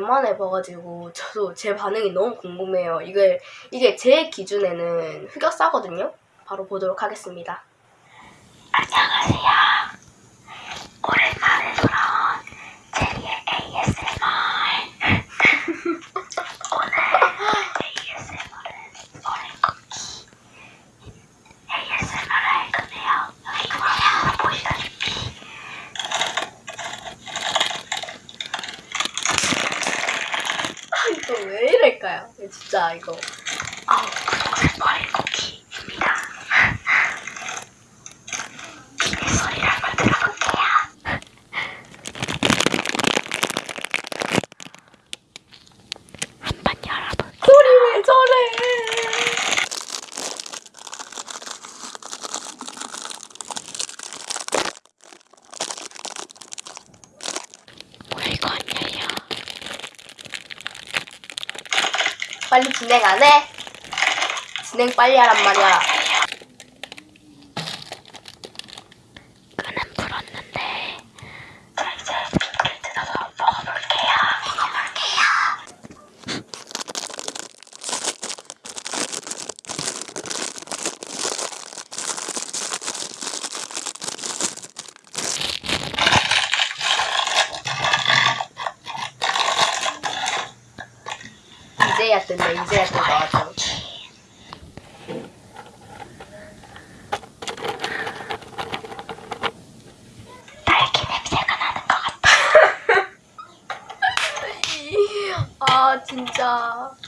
오랜만에 봐가지고 저도 제 반응이 너무 궁금해요. 이게, 이게 제 기준에는 흑역사거든요? 바로 보도록 하겠습니다. 안녕하세요. 진짜 이거. 빨리 진행 안 해? 진행 빨리 하란 말이야. 근데 이제야 또 나왔다고. 딸기 냄새가 나는 것 같아. 아 진짜.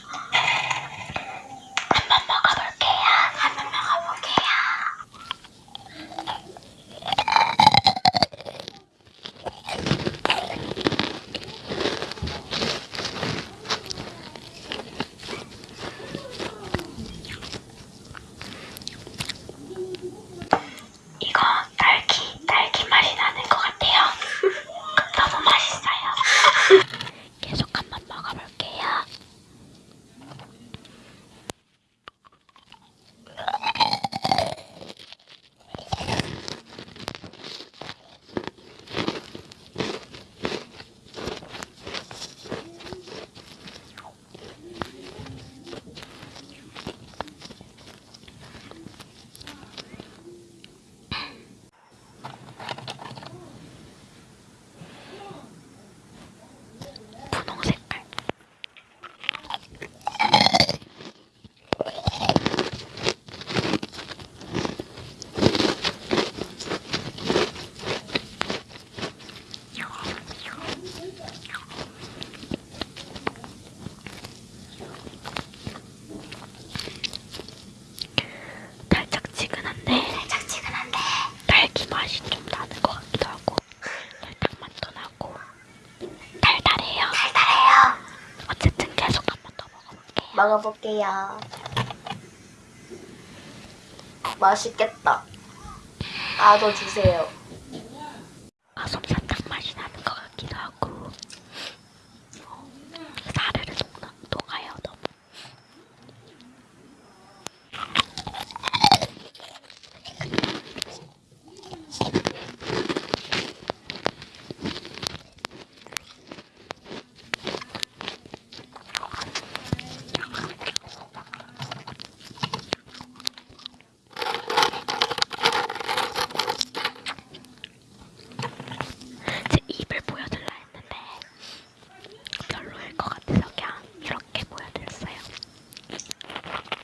먹어볼게요. 맛있겠다. 나도 주세요.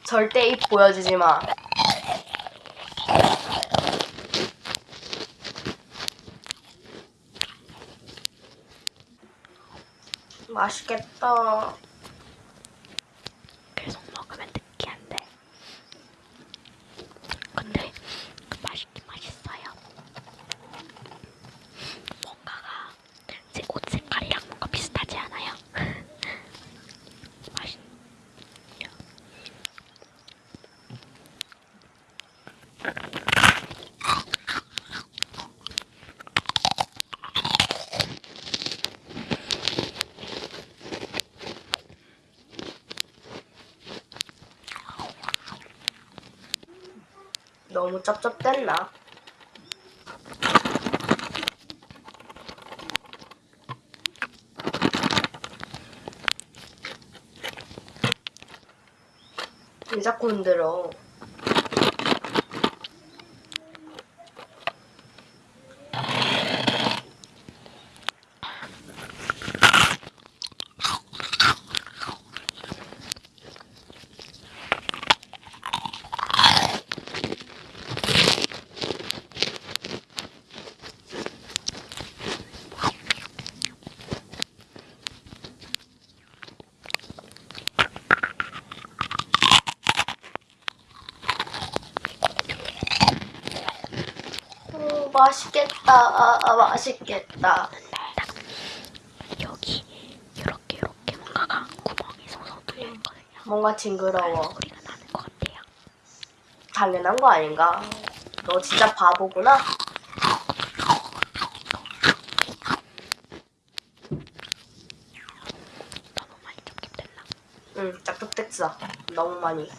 절대 입 보여주지 마. 맛있겠다. 너무 쩝쩝댔나? 왜 자꾸 흔들어? 맛있겠다. 아, 아, 맛있겠다. 여기 이렇게 이렇게 뭔가가 구멍이 솟아 뚫려 있거든요. 뭔가 징그러워. 소리가 나는 것 같아요. 당연한 거 아닌가? 너 진짜 바보구나. 너무 많이 좁겠됐나? 응, 짝뚝 됐어. 너무 많이.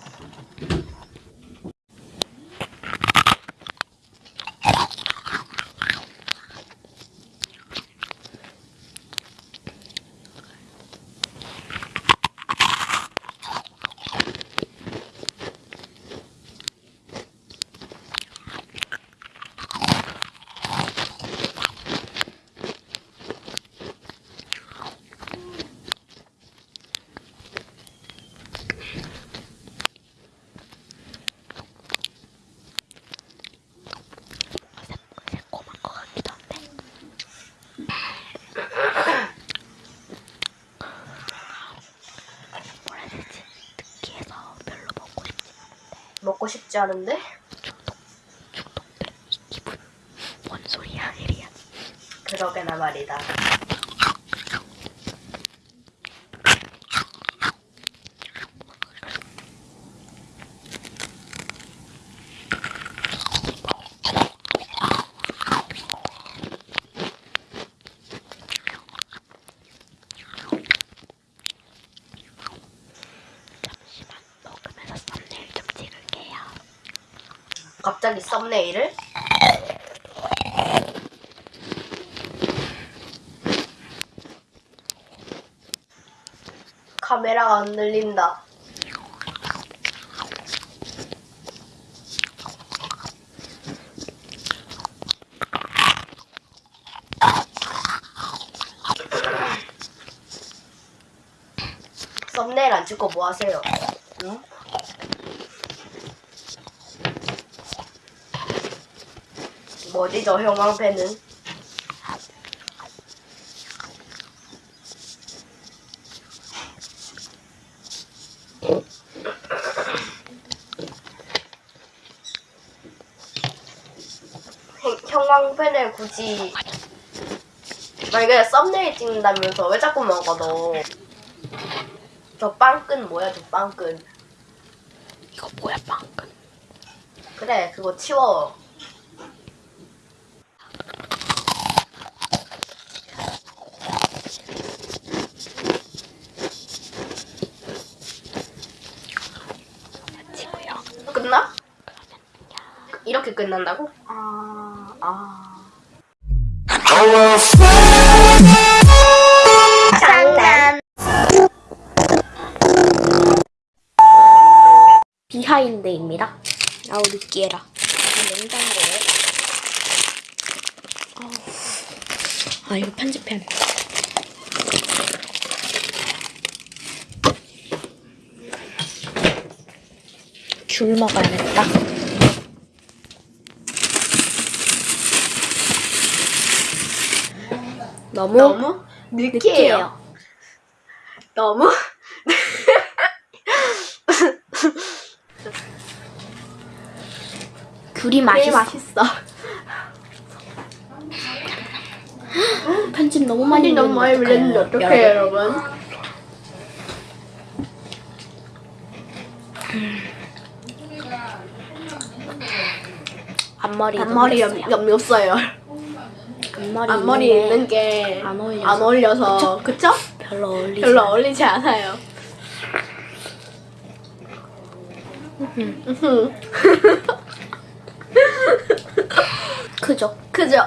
새, 새콤한 것 같기도 한데. 뭐라 해야 되지? 느끼해서 별로 먹고 싶진 않은데. 싶지 않은데? 중독, 중독된 이 기분. 뭔 소리야, 에리야. 그러게나 말이다. 잠시만 먹으면서 썸네일 좀 찍을게요. 갑자기 썸네일을? 카메라가 안 들린다. 썸네일 안 찍고 뭐 하세요? 응? 뭐지 저 형광펜은? 형- 형광펜을 굳이 만약에 썸네일 찍는다면서 왜 자꾸 먹어 너? 저 빵끈 뭐야 저 빵끈? 이거 뭐야, 방금. 그래 그거 치워. 끝나? 이렇게 끝난다고? 아, 아. 장난. 비하인드입니다. 아우 느끼해라. 냉장고에. 아, 이거 편집해. 귤 먹어야겠다. 너무, 너무 느끼해요. 너무 귤이 맛있어. 맛있어. 편집 너무 많이 많이 밀렸는데 어떡해요, 여러분? 앞머리 앞머리 염, 염, 염 없어요. 앞머리, 앞머리 있는 게 안 어울려서. 안 어울려서 그쵸? 별로 어울리지 별로. 어울리지 않아요. 크죠? 그죠?